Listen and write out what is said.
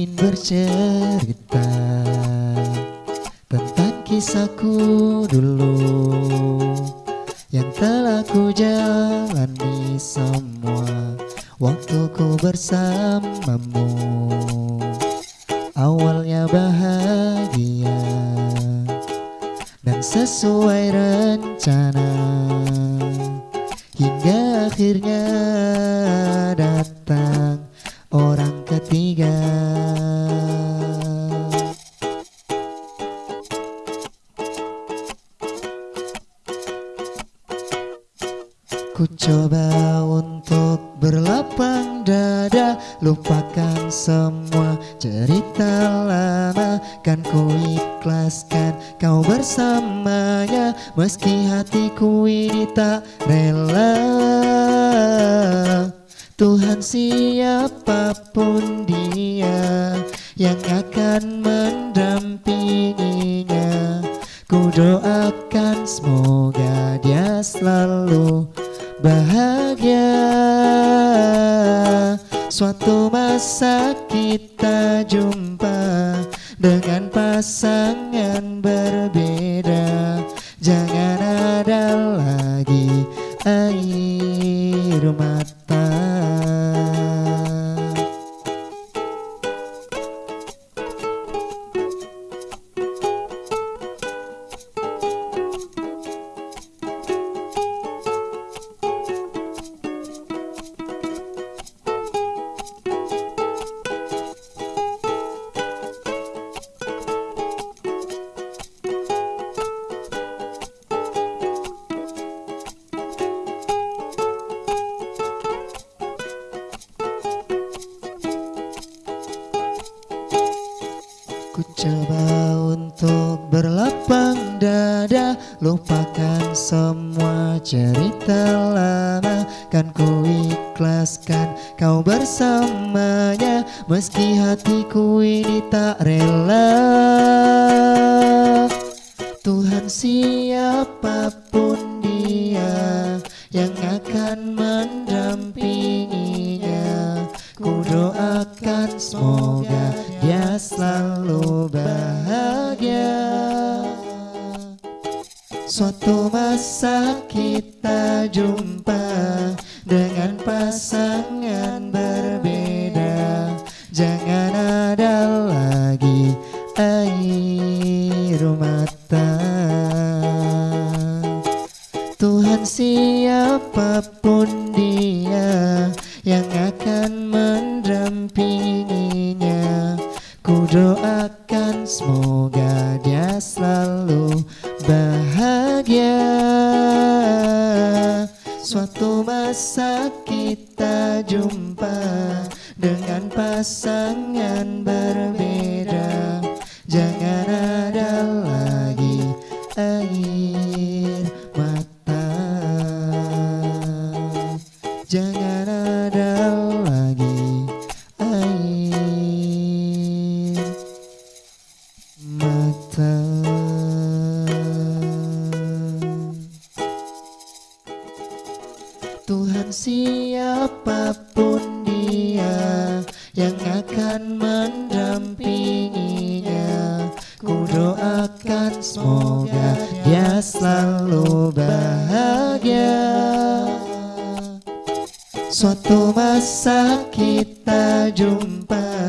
Ingin bercerita Tentang kisahku dulu Yang telah ku jalani semua Waktuku bersamamu. Awalnya bahagia Dan sesuai rencana Hingga akhirnya datang Ku coba untuk berlapang dada Lupakan semua cerita lama. Kan ku ikhlaskan kau bersamanya Meski hatiku ini tak rela. Tuhan siapa pun dia Yang akan mendampinginya. Ku doakan semoga dia selalu bahagia. Suatu masa kita jumpa Dengan pasangan berbeda Ku coba untuk berlapang dada Lupakan semua cerita lama. Kan ku ikhlaskan kau bersamanya Meski hatiku ini tak rela. Tuhan siapa pun dia Yang akan mendampinginya Ku doakan semoga dia selalu bahagia. Suatu masa kita jumpa Dengan pasangan berbeda. Jangan ada lagi air mata. Tuhan siapa pun dia yang akan semoga dia selalu bahagia. Suatu masa kita jumpa dengan pasangan berbeda. Jangan ada lagi air Siapa pun dia yang akan mendampinginya. Ku doakan semoga dia selalu bahagia. Suatu masa kita jumpa